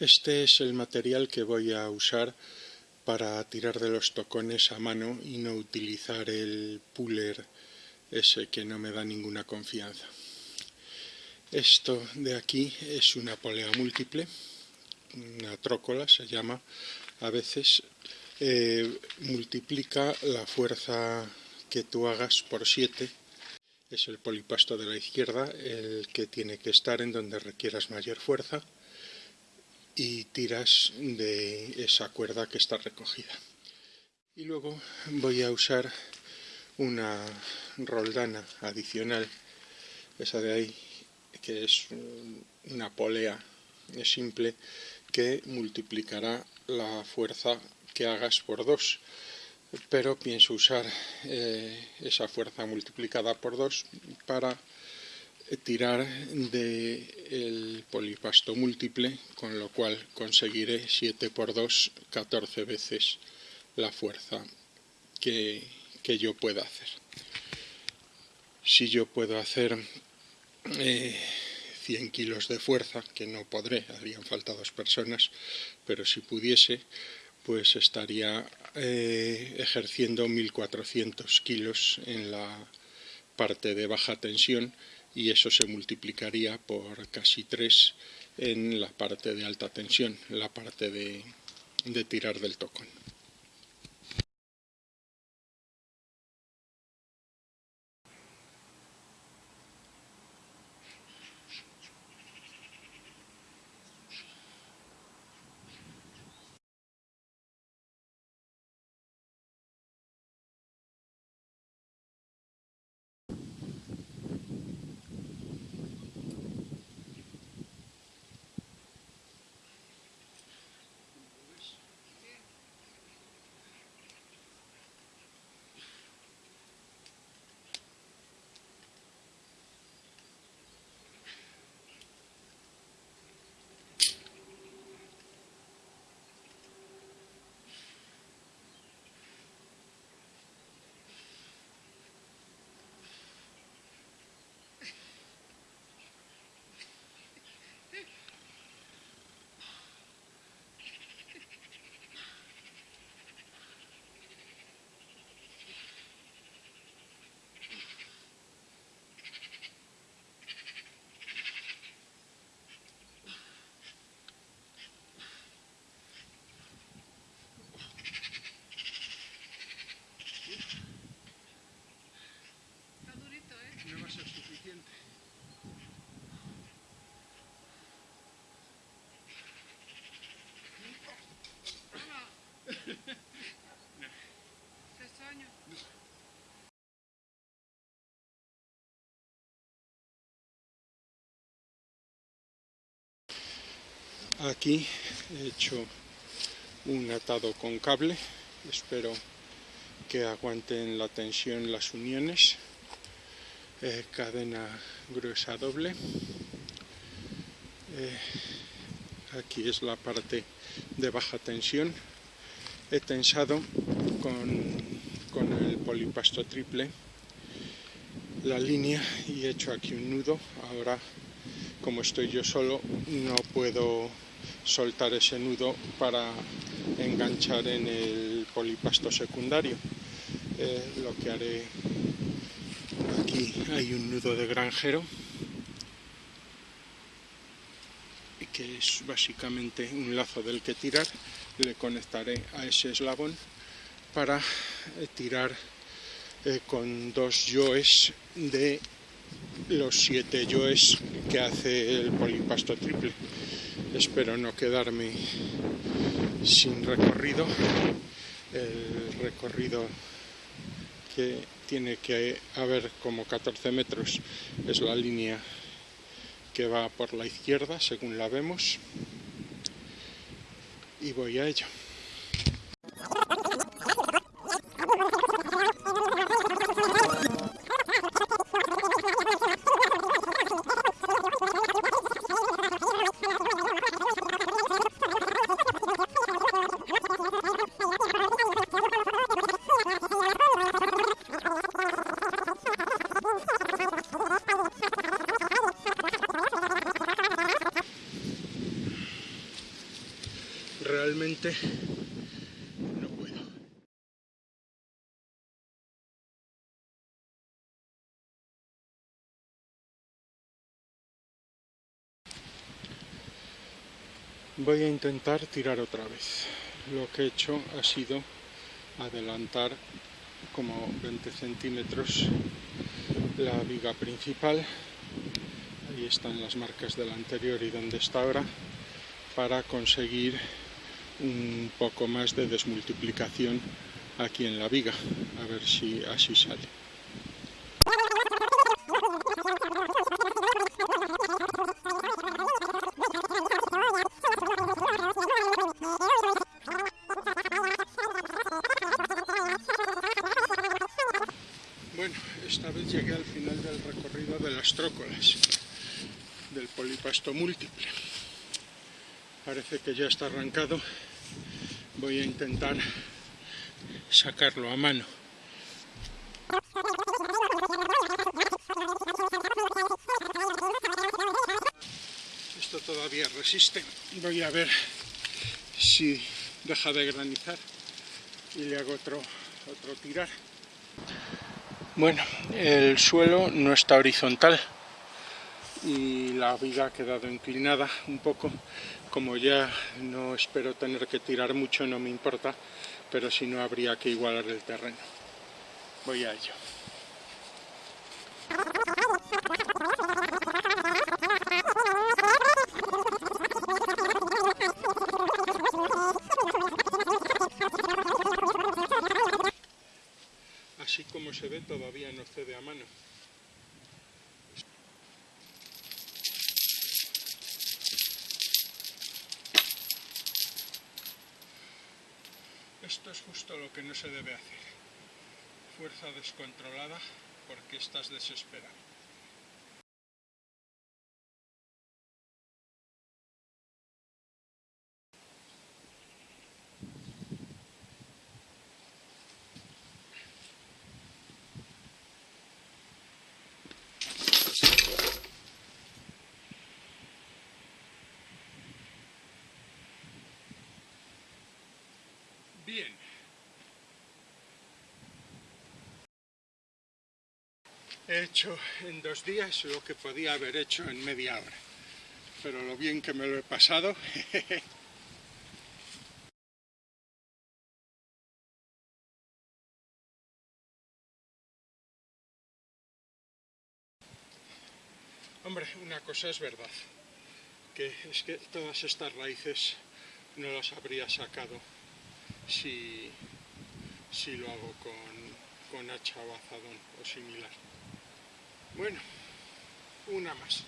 Este es el material que voy a usar para tirar de los tocones a mano y no utilizar el puller ese que no me da ninguna confianza. Esto de aquí es una polea múltiple, una trócola se llama. A veces, eh, multiplica la fuerza que tú hagas por 7 es el polipasto de la izquierda el que tiene que estar en donde requieras mayor fuerza y tiras de esa cuerda que está recogida. Y luego voy a usar una roldana adicional, esa de ahí, que es una polea simple que multiplicará la fuerza que hagas por dos pero pienso usar eh, esa fuerza multiplicada por 2 para tirar del polipasto múltiple, con lo cual conseguiré 7 por 2, 14 veces la fuerza que, que yo pueda hacer. Si yo puedo hacer 100 eh, kilos de fuerza, que no podré, harían falta dos personas, pero si pudiese, pues estaría eh, ejerciendo 1400 kilos en la parte de baja tensión y eso se multiplicaría por casi 3 en la parte de alta tensión, la parte de, de tirar del tocón. Aquí he hecho un atado con cable, espero que aguanten la tensión las uniones, eh, cadena gruesa doble, eh, aquí es la parte de baja tensión, he tensado con, con el polipasto triple la línea y he hecho aquí un nudo, ahora como estoy yo solo no puedo soltar ese nudo para enganchar en el polipasto secundario. Eh, lo que haré aquí hay un nudo de granjero que es básicamente un lazo del que tirar le conectaré a ese eslabón para eh, tirar eh, con dos yoes de los siete yoes que hace el polipasto triple espero no quedarme sin recorrido el recorrido que tiene que haber como 14 metros es la línea que va por la izquierda según la vemos y voy a ello no puedo. Voy a intentar tirar otra vez. Lo que he hecho ha sido adelantar como 20 centímetros la viga principal ahí están las marcas del anterior y donde está ahora para conseguir un poco más de desmultiplicación aquí en la viga a ver si así sale Bueno, esta vez llegué al final del recorrido de las trócolas, del polipasto múltiple. Parece que ya está arrancado. Voy a intentar sacarlo a mano. Esto todavía resiste. Voy a ver si deja de granizar y le hago otro, otro tirar. Bueno, el suelo no está horizontal y la viga ha quedado inclinada un poco. Como ya no espero tener que tirar mucho, no me importa, pero si no habría que igualar el terreno. Voy a ello. así como se ve todavía no cede a mano. Esto es justo lo que no se debe hacer. Fuerza descontrolada porque estás desesperado. Bien. He hecho en dos días lo que podía haber hecho en media hora. Pero lo bien que me lo he pasado. Hombre, una cosa es verdad, que es que todas estas raíces no las habría sacado si, si lo hago con, con hacha o azadón o similar. Bueno, una más.